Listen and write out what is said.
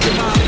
Come on.